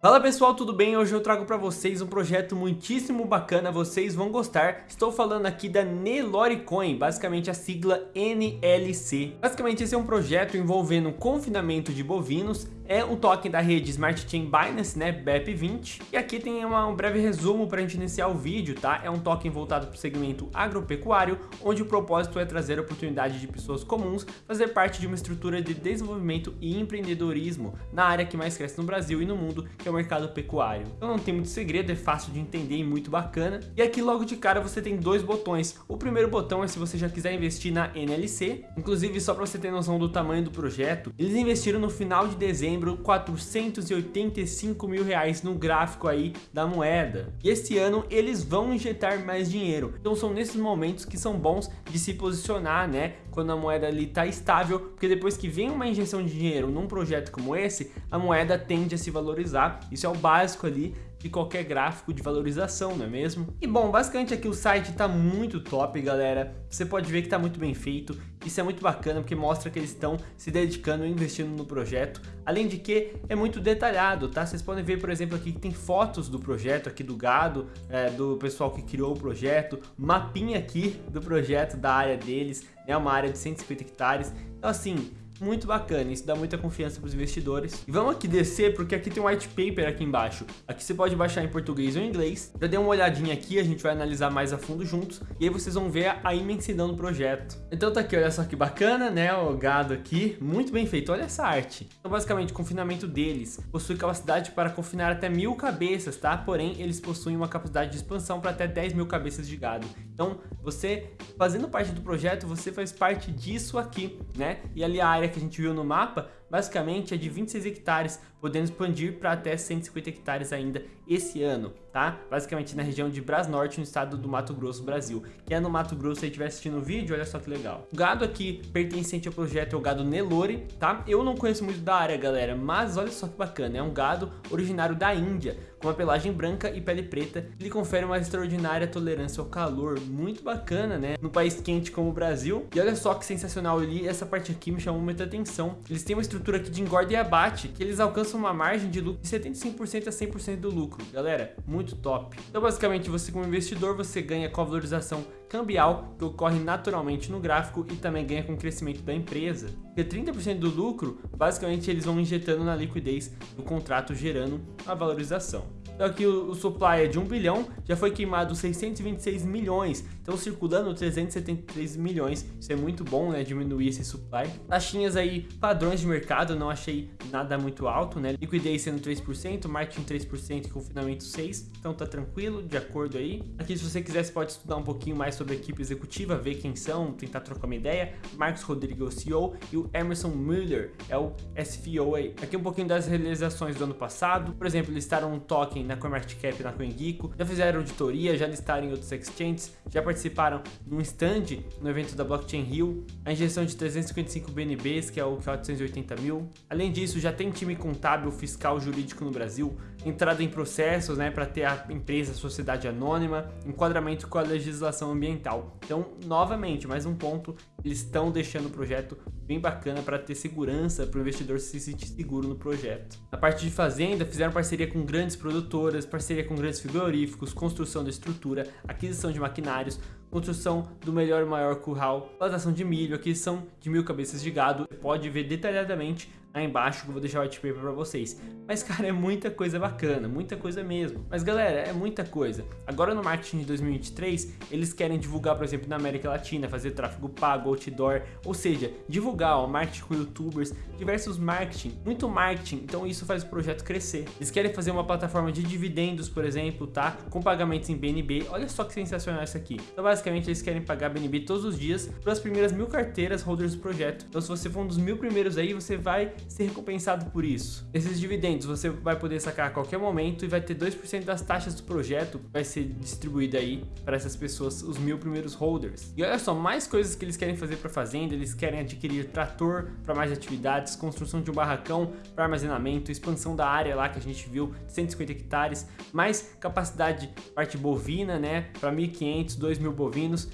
Fala pessoal, tudo bem? Hoje eu trago para vocês um projeto muitíssimo bacana, vocês vão gostar. Estou falando aqui da Neloricoin, basicamente a sigla NLC. Basicamente esse é um projeto envolvendo confinamento de bovinos, é um token da rede Smart Chain Binance, né, BEP20. E aqui tem uma, um breve resumo para a gente iniciar o vídeo, tá? É um token voltado para o segmento agropecuário, onde o propósito é trazer a oportunidade de pessoas comuns fazer parte de uma estrutura de desenvolvimento e empreendedorismo na área que mais cresce no Brasil e no mundo, que é o mercado pecuário. Então não tem muito segredo, é fácil de entender e muito bacana. E aqui logo de cara você tem dois botões. O primeiro botão é se você já quiser investir na NLC. Inclusive, só para você ter noção do tamanho do projeto, eles investiram no final de dezembro 485 mil reais no gráfico aí da moeda. E esse ano eles vão injetar mais dinheiro. Então são nesses momentos que são bons de se posicionar, né? Quando a moeda ali está estável, porque depois que vem uma injeção de dinheiro num projeto como esse, a moeda tende a se valorizar isso é o básico ali de qualquer gráfico de valorização, não é mesmo? E bom, basicamente aqui o site tá muito top, galera. Você pode ver que tá muito bem feito. Isso é muito bacana porque mostra que eles estão se dedicando e investindo no projeto. Além de que é muito detalhado, tá? Vocês podem ver, por exemplo, aqui que tem fotos do projeto, aqui do gado, é, do pessoal que criou o projeto, mapinha aqui do projeto, da área deles, é né? uma área de 150 hectares. Então assim, muito bacana, isso dá muita confiança para os investidores. E vamos aqui descer, porque aqui tem um white paper aqui embaixo. Aqui você pode baixar em português ou em inglês. Já dei uma olhadinha aqui, a gente vai analisar mais a fundo juntos, e aí vocês vão ver a imensidão do projeto. Então tá aqui, olha só que bacana, né, o gado aqui, muito bem feito, olha essa arte. Então basicamente, o confinamento deles possui capacidade para confinar até mil cabeças, tá? Porém, eles possuem uma capacidade de expansão para até 10 mil cabeças de gado. Então, você, fazendo parte do projeto, você faz parte disso aqui, né? E ali a área que a gente viu no mapa, basicamente é de 26 hectares, podendo expandir para até 150 hectares ainda esse ano, tá? Basicamente na região de Brasnorte, no estado do Mato Grosso, Brasil. Quem é no Mato Grosso e estiver assistindo o vídeo, olha só que legal. O gado aqui pertencente ao projeto é o gado Nelore, tá? Eu não conheço muito da área, galera, mas olha só que bacana, é um gado originário da Índia, com uma pelagem branca e pele preta, ele confere uma extraordinária tolerância ao calor, muito bacana, né? No país quente como o Brasil. E olha só que sensacional ali, essa parte aqui me chamou muita atenção. Eles têm uma estrutura aqui de engorda e abate, que eles alcançam uma margem de lucro de 75% a 100% do lucro. Galera, muito top. Então basicamente você como investidor, você ganha com a valorização cambial que ocorre naturalmente no gráfico e também ganha com o crescimento da empresa. Porque 30% do lucro, basicamente eles vão injetando na liquidez do contrato gerando a valorização. Então aqui o, supply é de 1 bilhão, já foi queimado 626 milhões, então circulando 373 milhões, isso é muito bom, né, diminuir esse supply. Taxinhas aí, padrões de mercado, não achei nada muito alto, né, liquidez sendo 3%, marketing 3% e confinamento 6%, então tá tranquilo, de acordo aí. Aqui se você quiser, você pode estudar um pouquinho mais sobre a equipe executiva, ver quem são, tentar trocar uma ideia. Marcos Rodrigues, o CEO, e o Emerson Miller, é o SFO aí. Aqui um pouquinho das realizações do ano passado, por exemplo, listaram um token na CoinMarketCap e na CoinGeeko, já fizeram auditoria, já listaram em outros exchanges, já participaram num stand no evento da Blockchain Rio, a injeção de 355 BNBs, que é o que é 880 mil. Além disso, já tem time contábil, fiscal, jurídico no Brasil, entrada em processos né, para ter a empresa, a sociedade anônima, enquadramento com a legislação ambiental. Então, novamente, mais um ponto, eles estão deixando o projeto bem bacana para ter segurança, para o investidor se sentir seguro no projeto. Na parte de fazenda, fizeram parceria com grandes produtoras, parceria com grandes frigoríficos, construção da estrutura, aquisição de maquinários, construção do melhor e maior curral, plantação de milho, aquisição de mil cabeças de gado. Você pode ver detalhadamente aí embaixo que eu vou deixar o white paper para vocês. Mas cara, é muita coisa bacana, muita coisa mesmo. Mas galera, é muita coisa. Agora no marketing de 2023, eles querem divulgar, por exemplo, na América Latina, fazer tráfego pago, outdoor, ou seja, divulgar o marketing com youtubers, diversos marketing, muito marketing, então isso faz o projeto crescer. Eles querem fazer uma plataforma de dividendos, por exemplo, tá? Com pagamentos em BNB. Olha só que sensacional isso aqui. Então basicamente eles querem pagar BNB todos os dias para as primeiras mil carteiras holders do projeto. Então se você for um dos mil primeiros aí, você vai ser recompensado por isso. Esses dividendos você vai poder sacar a qualquer momento e vai ter 2% das taxas do projeto vai ser distribuída aí para essas pessoas, os mil primeiros holders. E olha só, mais coisas que eles querem fazer para fazenda, eles querem adquirir trator para mais atividades, construção de um barracão para armazenamento, expansão da área lá que a gente viu, 150 hectares, mais capacidade parte bovina, né, para 1.500, 2.000 bovinos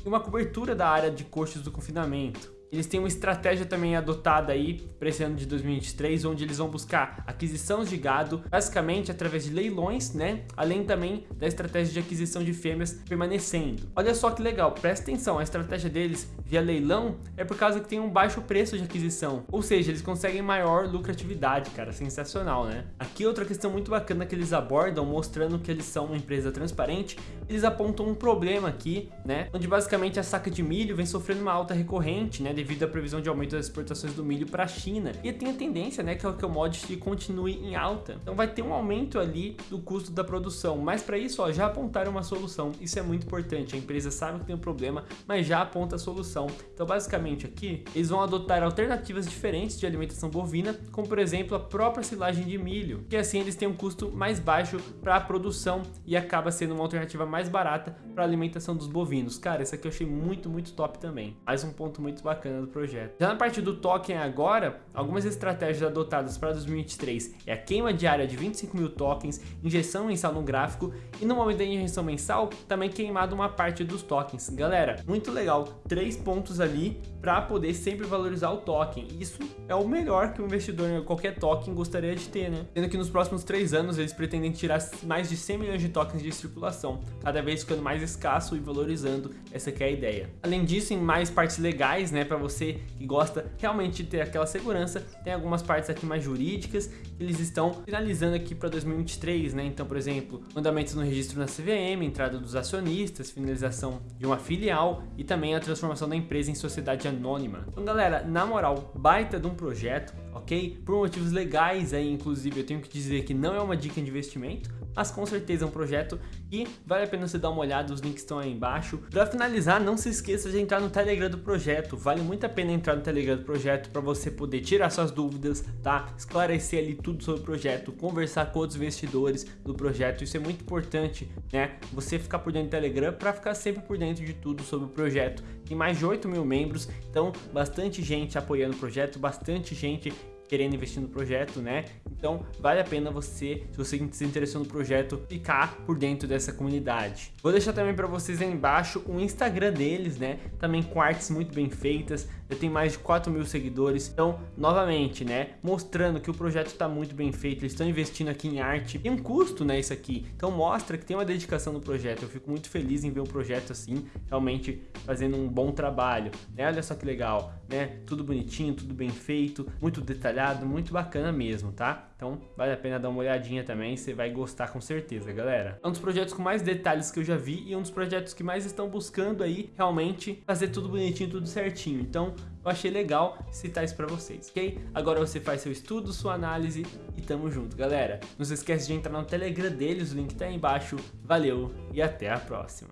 e uma cobertura da área de custos do confinamento. Eles têm uma estratégia também adotada aí para esse ano de 2023, onde eles vão buscar aquisição de gado, basicamente através de leilões, né? Além também da estratégia de aquisição de fêmeas permanecendo. Olha só que legal, presta atenção, a estratégia deles via leilão é por causa que tem um baixo preço de aquisição, ou seja, eles conseguem maior lucratividade, cara, sensacional, né? Aqui outra questão muito bacana que eles abordam, mostrando que eles são uma empresa transparente, eles apontam um problema aqui, né? Onde basicamente a saca de milho vem sofrendo uma alta recorrente, né? Devido à previsão de aumento das exportações do milho para a China. E tem a tendência, né, que o commodity continue em alta. Então vai ter um aumento ali do custo da produção. Mas para isso, ó, já apontaram uma solução. Isso é muito importante. A empresa sabe que tem um problema, mas já aponta a solução. Então basicamente aqui, eles vão adotar alternativas diferentes de alimentação bovina, como por exemplo a própria silagem de milho, que assim eles têm um custo mais baixo para a produção e acaba sendo uma alternativa mais barata para a alimentação dos bovinos. Cara, isso aqui eu achei muito, muito top também. Mais um ponto muito bacana bacana do projeto. Já na parte do token agora, algumas estratégias adotadas para 2023 é a queima diária de 25 mil tokens, injeção mensal no gráfico e no momento da injeção mensal também queimado uma parte dos tokens. Galera, muito legal, três pontos ali para poder sempre valorizar o token. Isso é o melhor que o investidor em qualquer token gostaria de ter, né? Sendo que nos próximos três anos eles pretendem tirar mais de 100 milhões de tokens de circulação, cada vez ficando mais escasso e valorizando, essa é a ideia. Além disso, em mais partes legais, né, para você que gosta realmente de ter aquela segurança, tem algumas partes aqui mais jurídicas que eles estão finalizando aqui para 2023, né? Então, por exemplo, mandamentos no registro na CVM, entrada dos acionistas, finalização de uma filial e também a transformação da empresa em sociedade anônima. Então, galera, na moral, baita de um projeto, ok? Por motivos legais aí, inclusive, eu tenho que dizer que não é uma dica de investimento, mas com certeza é um projeto que vale a pena você dar uma olhada, os links estão aí embaixo. Para finalizar, não se esqueça de entrar no Telegram do projeto, vale muito a pena entrar no Telegram do projeto para você poder tirar suas dúvidas, tá? Esclarecer ali tudo sobre o projeto, conversar com outros investidores do projeto, isso é muito importante, né? Você ficar por dentro do Telegram para ficar sempre por dentro de tudo sobre o projeto. Tem mais de 8 mil membros, então bastante gente apoiando o projeto, bastante gente querendo investir no projeto, né? Então vale a pena você, se você se interessou no projeto, ficar por dentro dessa comunidade. Vou deixar também para vocês aí embaixo o Instagram deles, né? Também com artes muito bem feitas, já tem mais de 4 mil seguidores. Então, novamente, né? Mostrando que o projeto está muito bem feito, eles estão investindo aqui em arte. Tem um custo, né? Isso aqui. Então mostra que tem uma dedicação no projeto. Eu fico muito feliz em ver um projeto assim, realmente fazendo um bom trabalho. Né? Olha só que legal, né? Tudo bonitinho, tudo bem feito, muito detalhado detalhado, muito bacana mesmo, tá? Então vale a pena dar uma olhadinha também, você vai gostar com certeza, galera. É um dos projetos com mais detalhes que eu já vi e um dos projetos que mais estão buscando aí realmente fazer tudo bonitinho, tudo certinho. Então eu achei legal citar isso pra vocês, ok? Agora você faz seu estudo, sua análise e tamo junto, galera. Não se esquece de entrar no Telegram deles, o link tá aí embaixo. Valeu e até a próxima.